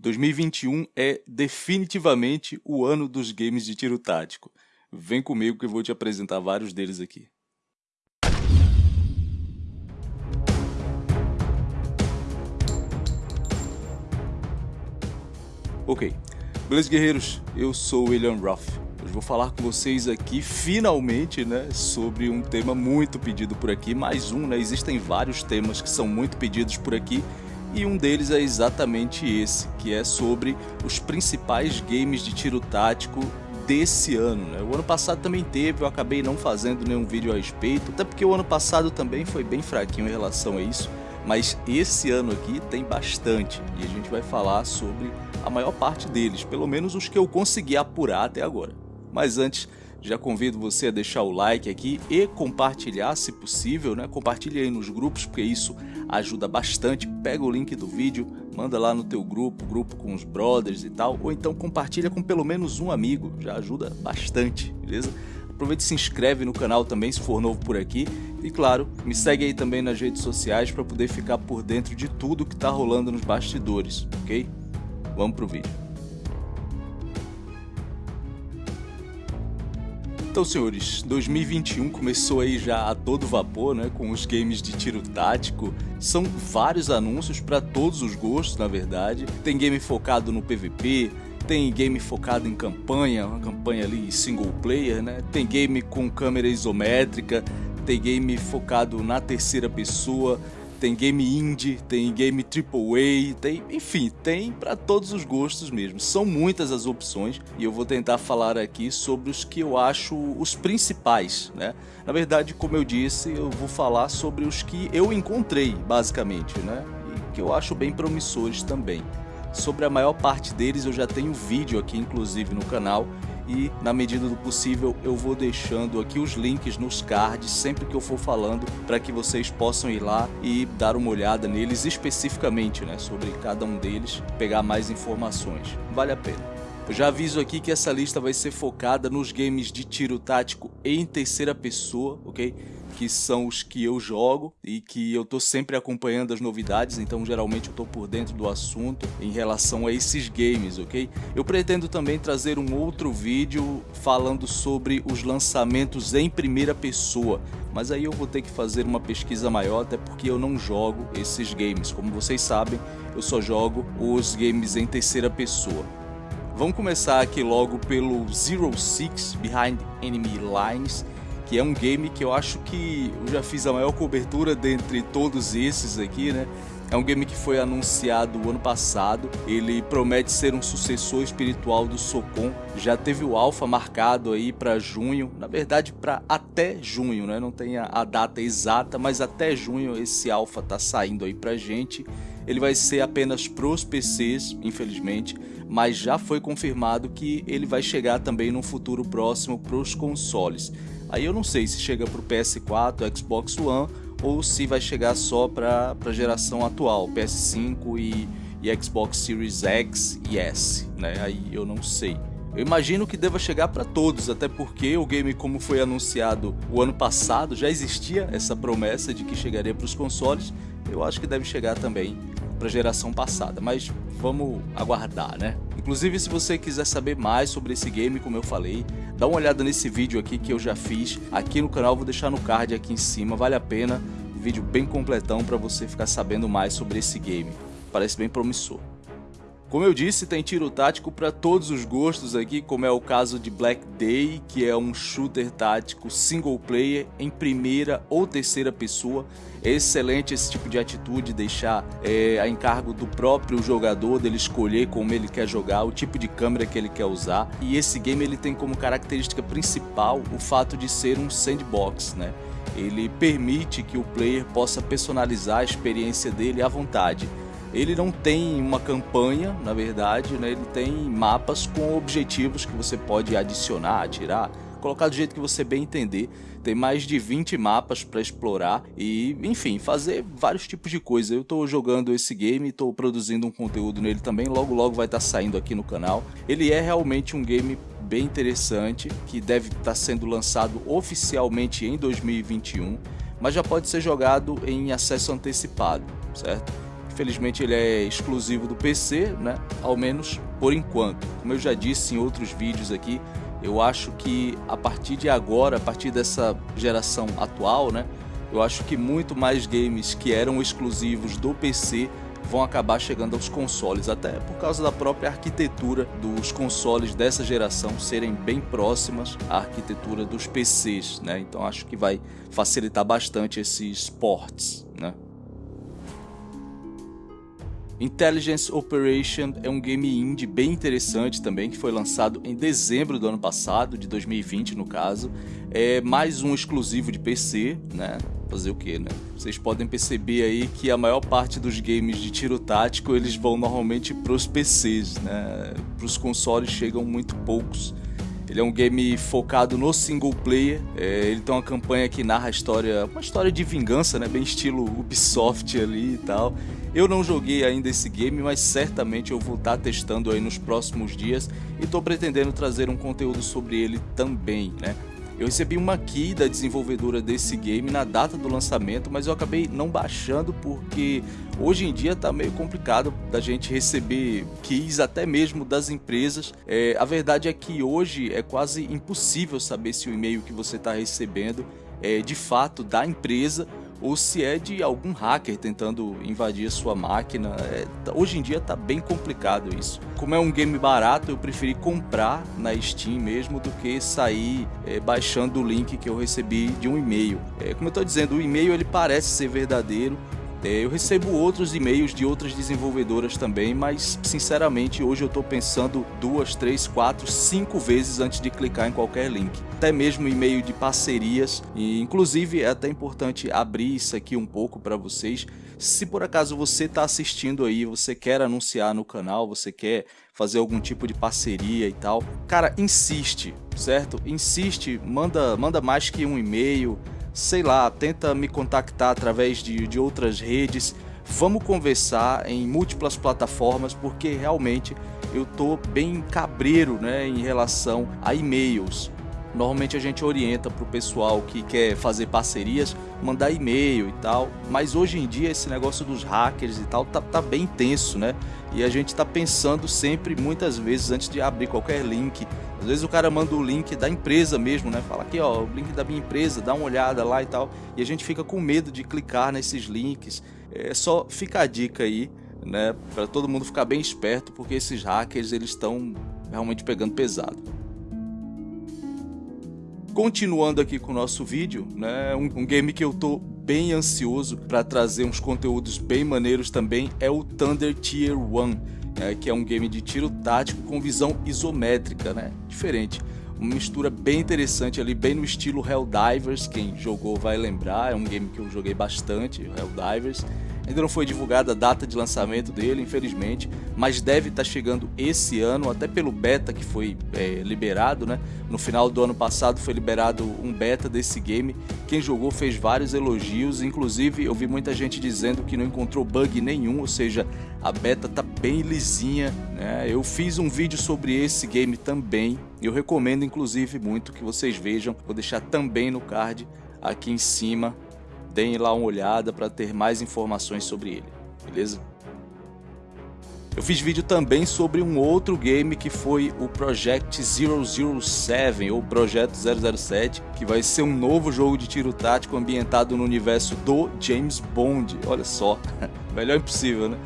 2021 é definitivamente o ano dos games de tiro tático. Vem comigo que eu vou te apresentar vários deles aqui. Ok, beleza guerreiros? Eu sou William Ruff. Hoje vou falar com vocês aqui, finalmente, né, sobre um tema muito pedido por aqui. Mais um, né, existem vários temas que são muito pedidos por aqui e um deles é exatamente esse, que é sobre os principais games de tiro tático desse ano. Né? O ano passado também teve, eu acabei não fazendo nenhum vídeo a respeito, até porque o ano passado também foi bem fraquinho em relação a isso, mas esse ano aqui tem bastante e a gente vai falar sobre a maior parte deles, pelo menos os que eu consegui apurar até agora. Mas antes, já convido você a deixar o like aqui e compartilhar se possível, né? Compartilhe aí nos grupos, porque isso ajuda bastante. Pega o link do vídeo, manda lá no teu grupo, grupo com os brothers e tal, ou então compartilha com pelo menos um amigo, já ajuda bastante, beleza? Aproveite e se inscreve no canal também se for novo por aqui. E claro, me segue aí também nas redes sociais para poder ficar por dentro de tudo que está rolando nos bastidores, ok? Vamos pro vídeo. Então, senhores, 2021 começou aí já a todo vapor, né, com os games de tiro tático. São vários anúncios para todos os gostos, na verdade. Tem game focado no PVP, tem game focado em campanha, uma campanha ali single player, né? Tem game com câmera isométrica, tem game focado na terceira pessoa, tem game indie, tem game AAA, tem, enfim, tem para todos os gostos mesmo. São muitas as opções e eu vou tentar falar aqui sobre os que eu acho os principais, né? Na verdade, como eu disse, eu vou falar sobre os que eu encontrei, basicamente, né? E que eu acho bem promissores também. Sobre a maior parte deles eu já tenho vídeo aqui, inclusive, no canal e na medida do possível eu vou deixando aqui os links nos cards sempre que eu for falando para que vocês possam ir lá e dar uma olhada neles especificamente, né, sobre cada um deles, pegar mais informações. Vale a pena. Eu já aviso aqui que essa lista vai ser focada nos games de tiro tático em terceira pessoa, ok? Que são os que eu jogo e que eu tô sempre acompanhando as novidades, então geralmente eu tô por dentro do assunto em relação a esses games, ok? Eu pretendo também trazer um outro vídeo falando sobre os lançamentos em primeira pessoa, mas aí eu vou ter que fazer uma pesquisa maior, até porque eu não jogo esses games. Como vocês sabem, eu só jogo os games em terceira pessoa. Vamos começar aqui logo pelo Zero Six Behind Enemy Lines, que é um game que eu acho que eu já fiz a maior cobertura dentre todos esses aqui, né? É um game que foi anunciado ano passado, ele promete ser um sucessor espiritual do Socom, já teve o alpha marcado aí para junho, na verdade para até junho, né? Não tem a, data exata, mas até junho esse alpha tá saindo aí pra gente. Ele vai ser apenas pros PCs, infelizmente, mas já foi confirmado que ele vai chegar também no futuro próximo pros consoles. Aí eu não sei se chega para o PS4, Xbox One ou se vai chegar só para a geração atual, PS5 e, e, Xbox Series X e S, né? Aí eu não sei. Eu imagino que deva chegar para todos, até porque o game como foi anunciado o ano passado, já existia essa promessa de que chegaria para os consoles, eu acho que deve chegar também para a geração passada, mas vamos aguardar, né? Inclusive, se você quiser saber mais sobre esse game, como eu falei, dá uma olhada nesse vídeo aqui que eu já fiz aqui no canal, vou deixar no card aqui em cima, vale a pena, vídeo bem completão para você ficar sabendo mais sobre esse game, parece bem promissor. Como eu disse, tem tiro tático para todos os gostos aqui, como é o caso de Black Day, que é um shooter tático single player em primeira ou terceira pessoa. É excelente esse tipo de atitude, deixar é, a encargo do próprio jogador, dele escolher como ele quer jogar, o tipo de câmera que ele quer usar. E esse game ele tem como característica principal o fato de ser um sandbox, né? Ele permite que o player possa personalizar a experiência dele à vontade ele não tem uma campanha, na verdade, né? ele tem mapas com objetivos que você pode adicionar, tirar, colocar do jeito que você bem entender. Tem mais de 20 mapas para explorar e, enfim, fazer vários tipos de coisa. Eu estou jogando esse game estou produzindo um conteúdo nele também, logo logo vai estar tá saindo aqui no canal. Ele é realmente um game bem interessante, que deve estar tá sendo lançado oficialmente em 2021, mas já pode ser jogado em acesso antecipado, certo? Infelizmente ele é exclusivo do PC, né? Ao menos por enquanto. Como eu já disse em outros vídeos aqui, eu acho que a partir de agora, a partir dessa geração atual, né? Eu acho que muito mais games que eram exclusivos do PC vão acabar chegando aos consoles, até por causa da própria arquitetura dos consoles dessa geração serem bem próximas à arquitetura dos PCs, né? Então acho que vai facilitar bastante esses ports, né? Intelligence Operation é um game indie bem interessante também, que foi lançado em dezembro do ano passado, de 2020 no caso. É mais um exclusivo de PC, né? Fazer o que, né? Vocês podem perceber aí que a maior parte dos games de tiro tático eles vão normalmente para os PCs, né? Para os consoles chegam muito poucos. Ele é um game focado no single player. É, ele tem uma campanha que narra a história, uma história de vingança, né? Bem estilo Ubisoft ali e tal. Eu não joguei ainda esse game, mas certamente eu vou estar testando aí nos próximos dias e estou pretendendo trazer um conteúdo sobre ele também, né? Eu recebi uma key da desenvolvedora desse game na data do lançamento, mas eu acabei não baixando porque hoje em dia tá meio complicado da gente receber keys até mesmo das empresas. É, a verdade é que hoje é quase impossível saber se o e-mail que você está recebendo é de fato da empresa ou se é de algum hacker tentando invadir sua máquina. É, tá, hoje em dia tá bem complicado isso. Como é um game barato, eu preferi comprar na Steam mesmo do que sair é, baixando o link que eu recebi de um e-mail. É, como eu estou dizendo, o e-mail ele parece ser verdadeiro, é, eu recebo outros e-mails de outras desenvolvedoras também, mas sinceramente hoje eu estou pensando duas, três, quatro, cinco vezes antes de clicar em qualquer link. Até mesmo e-mail de parcerias, e inclusive é até importante abrir isso aqui um pouco para vocês. Se por acaso você está assistindo aí, você quer anunciar no canal, você quer fazer algum tipo de parceria e tal, cara, insiste, certo? Insiste, manda, manda mais que um e-mail, sei lá, tenta me contactar através de, de outras redes. Vamos conversar em múltiplas plataformas porque realmente eu tô bem cabreiro né, em relação a e-mails. Normalmente a gente orienta para o pessoal que quer fazer parcerias, mandar e-mail e tal, mas hoje em dia esse negócio dos hackers e tal tá, tá bem tenso, né? E a gente tá pensando sempre, muitas vezes, antes de abrir qualquer link. Às vezes o cara manda o link da empresa mesmo, né? Fala aqui, ó, o link da minha empresa, dá uma olhada lá e tal. E a gente fica com medo de clicar nesses links. É só fica a dica aí, né? Para todo mundo ficar bem esperto, porque esses hackers eles estão realmente pegando pesado. Continuando aqui com o nosso vídeo, né, um, um game que eu tô bem ansioso para trazer uns conteúdos bem maneiros também é o Thunder Tier 1, é, que é um game de tiro tático com visão isométrica, né, diferente. Uma mistura bem interessante ali, bem no estilo Helldivers, quem jogou vai lembrar, é um game que eu joguei bastante, Helldivers. Ainda não foi divulgada a data de lançamento dele, infelizmente, mas deve estar tá chegando esse ano, até pelo beta que foi é, liberado, né? No final do ano passado foi liberado um beta desse game. Quem jogou fez vários elogios, inclusive eu vi muita gente dizendo que não encontrou bug nenhum, ou seja, a beta tá bem lisinha. Né? Eu fiz um vídeo sobre esse game também, eu recomendo inclusive muito que vocês vejam. Vou deixar também no card aqui em cima deem lá uma olhada para ter mais informações sobre ele, beleza? Eu fiz vídeo também sobre um outro game que foi o Project 007 ou Projeto 007, que vai ser um novo jogo de tiro tático ambientado no universo do James Bond. Olha só, melhor impossível, né?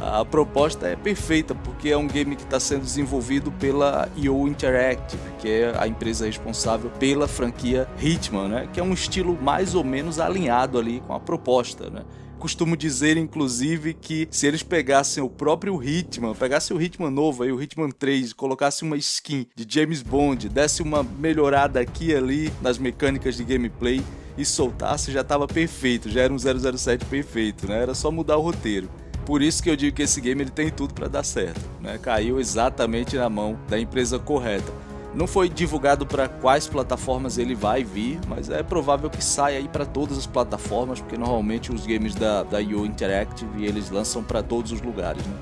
A proposta é perfeita porque é um game que está sendo desenvolvido pela IO Interactive, que é a empresa responsável pela franquia Hitman, né? que é um estilo mais ou menos alinhado ali com a proposta. Né? costumo dizer, inclusive, que se eles pegassem o próprio Hitman, pegassem o Hitman novo, aí, o Hitman 3, colocassem uma skin de James Bond, desse uma melhorada aqui e ali nas mecânicas de gameplay e soltasse, já estava perfeito, já era um 007 perfeito, né? Era só mudar o roteiro. Por isso que eu digo que esse game ele tem tudo para dar certo, né? Caiu exatamente na mão da empresa correta. Não foi divulgado para quais plataformas ele vai vir, mas é provável que saia aí para todas as plataformas, porque normalmente os games da, da IO Interactive eles lançam para todos os lugares, né?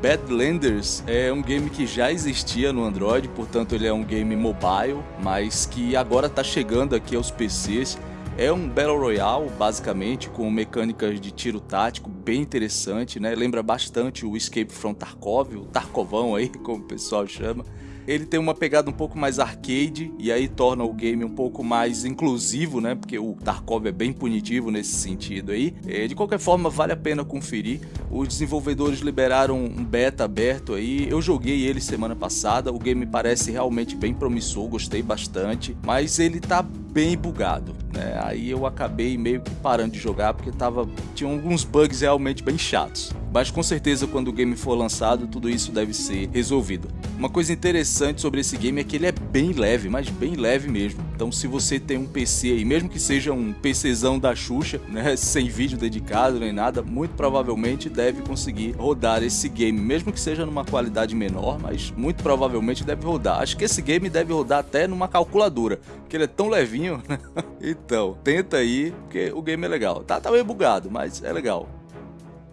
Badlanders é um game que já existia no Android, portanto ele é um game mobile, mas que agora está chegando aqui aos PCs É um Battle Royale, basicamente, com mecânicas de tiro tático bem interessante, né? Lembra bastante o Escape from Tarkov, o Tarkovão aí, como o pessoal chama. Ele tem uma pegada um pouco mais arcade e aí torna o game um pouco mais inclusivo, né? Porque o Tarkov é bem punitivo nesse sentido aí. É, de qualquer forma, vale a pena conferir. Os desenvolvedores liberaram um beta aberto aí. Eu joguei ele semana passada. O game parece realmente bem promissor, gostei bastante, mas ele tá bem bugado, né? Aí eu acabei meio que parando de jogar porque tava tinha alguns bugs realmente bem chatos. Mas com certeza quando o game for lançado, tudo isso deve ser resolvido. Uma coisa interessante sobre esse game é que ele é bem leve, mas bem leve mesmo. Então se você tem um PC aí, mesmo que seja um PCzão da Xuxa, né, sem vídeo dedicado nem nada, muito provavelmente deve conseguir rodar esse game, mesmo que seja numa qualidade menor, mas muito provavelmente deve rodar. Acho que esse game deve rodar até numa calculadora, porque ele é tão levinho, né? Então, tenta aí, porque o game é legal. Tá, tá meio bugado, mas é legal.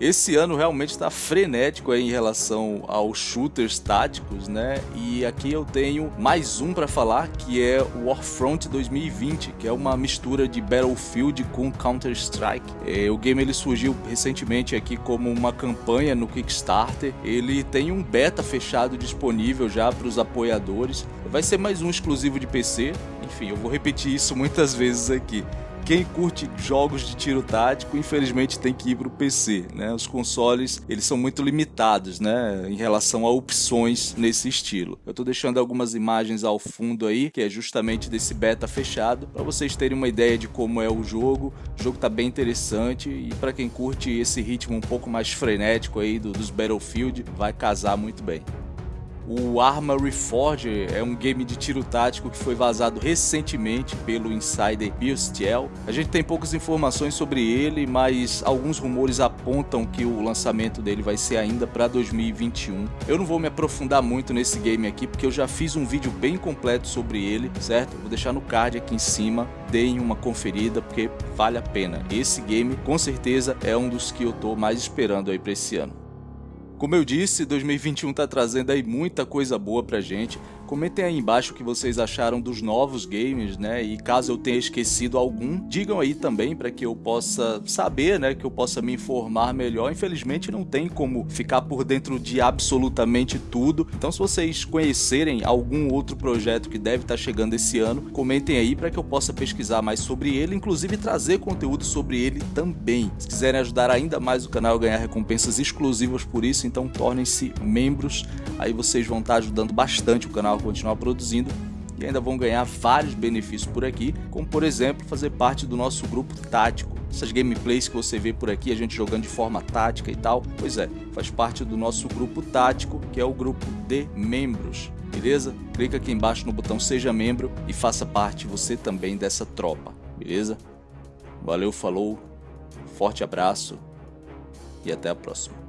Esse ano realmente está frenético em relação aos shooters táticos, né? E aqui eu tenho mais um para falar, que é o Warfront 2020, que é uma mistura de Battlefield com Counter-Strike. É, o game ele surgiu recentemente aqui como uma campanha no Kickstarter. Ele tem um beta fechado disponível já para os apoiadores. Vai ser mais um exclusivo de PC. Enfim, eu vou repetir isso muitas vezes aqui quem curte jogos de tiro tático, infelizmente tem que ir para o PC, né? Os consoles, eles são muito limitados, né, em relação a opções nesse estilo. Eu estou deixando algumas imagens ao fundo aí, que é justamente desse beta fechado, para vocês terem uma ideia de como é o jogo. O jogo tá bem interessante e para quem curte esse ritmo um pouco mais frenético aí do, dos Battlefield, vai casar muito bem. O Arma Reforged é um game de tiro tático que foi vazado recentemente pelo insider Biostiel. A gente tem poucas informações sobre ele, mas alguns rumores apontam que o lançamento dele vai ser ainda para 2021. Eu não vou me aprofundar muito nesse game aqui, porque eu já fiz um vídeo bem completo sobre ele, certo? Vou deixar no card aqui em cima, deem uma conferida, porque vale a pena. Esse game, com certeza, é um dos que eu tô mais esperando aí para esse ano. Como eu disse, 2021 está trazendo aí muita coisa boa pra gente. Comentem aí embaixo o que vocês acharam dos novos games, né? E caso eu tenha esquecido algum, digam aí também para que eu possa saber, né? Que eu possa me informar melhor. Infelizmente não tem como ficar por dentro de absolutamente tudo. Então se vocês conhecerem algum outro projeto que deve estar tá chegando esse ano, comentem aí para que eu possa pesquisar mais sobre ele, inclusive trazer conteúdo sobre ele também. Se quiserem ajudar ainda mais o canal a ganhar recompensas exclusivas por isso, então tornem-se membros. Aí vocês vão estar tá ajudando bastante o canal continuar produzindo e ainda vão ganhar vários benefícios por aqui, como por exemplo fazer parte do nosso grupo tático. Essas gameplays que você vê por aqui, a gente jogando de forma tática e tal, pois é, faz parte do nosso grupo tático, que é o grupo de membros, beleza? Clica aqui embaixo no botão seja membro e faça parte você também dessa tropa, beleza? Valeu, falou, forte abraço e até a próxima.